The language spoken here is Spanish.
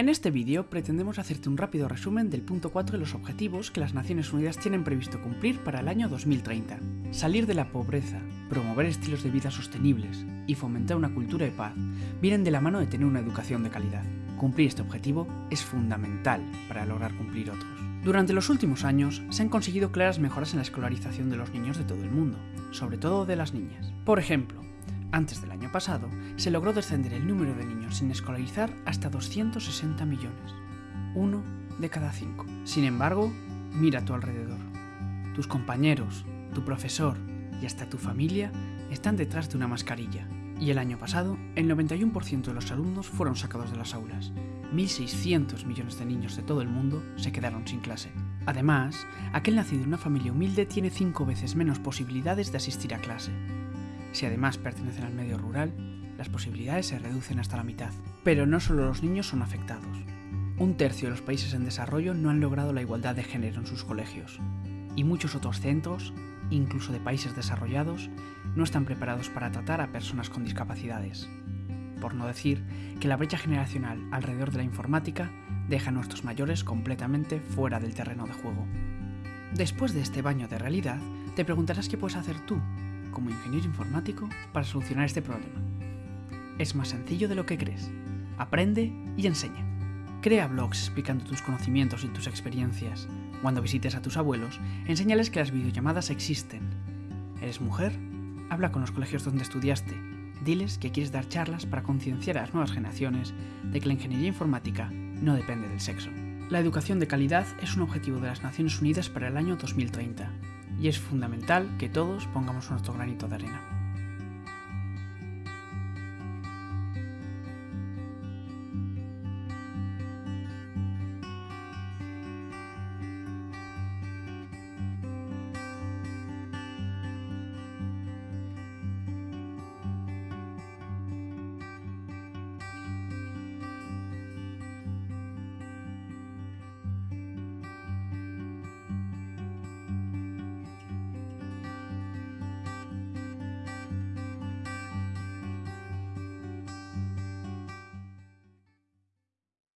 En este vídeo pretendemos hacerte un rápido resumen del punto 4 de los objetivos que las Naciones Unidas tienen previsto cumplir para el año 2030. Salir de la pobreza, promover estilos de vida sostenibles y fomentar una cultura de paz vienen de la mano de tener una educación de calidad. Cumplir este objetivo es fundamental para lograr cumplir otros. Durante los últimos años se han conseguido claras mejoras en la escolarización de los niños de todo el mundo, sobre todo de las niñas. Por ejemplo, antes del año pasado, se logró descender el número de niños sin escolarizar hasta 260 millones, uno de cada cinco. Sin embargo, mira a tu alrededor. Tus compañeros, tu profesor y hasta tu familia están detrás de una mascarilla. Y el año pasado, el 91% de los alumnos fueron sacados de las aulas. 1.600 millones de niños de todo el mundo se quedaron sin clase. Además, aquel nacido en una familia humilde tiene 5 veces menos posibilidades de asistir a clase. Si además pertenecen al medio rural, las posibilidades se reducen hasta la mitad. Pero no solo los niños son afectados. Un tercio de los países en desarrollo no han logrado la igualdad de género en sus colegios. Y muchos otros centros, incluso de países desarrollados, no están preparados para tratar a personas con discapacidades. Por no decir que la brecha generacional alrededor de la informática deja a nuestros mayores completamente fuera del terreno de juego. Después de este baño de realidad, te preguntarás qué puedes hacer tú como ingeniero informático para solucionar este problema. Es más sencillo de lo que crees. Aprende y enseña. Crea blogs explicando tus conocimientos y tus experiencias. Cuando visites a tus abuelos, enséñales que las videollamadas existen. ¿Eres mujer? Habla con los colegios donde estudiaste. Diles que quieres dar charlas para concienciar a las nuevas generaciones de que la ingeniería informática no depende del sexo. La educación de calidad es un objetivo de las Naciones Unidas para el año 2030 y es fundamental que todos pongamos nuestro granito de arena.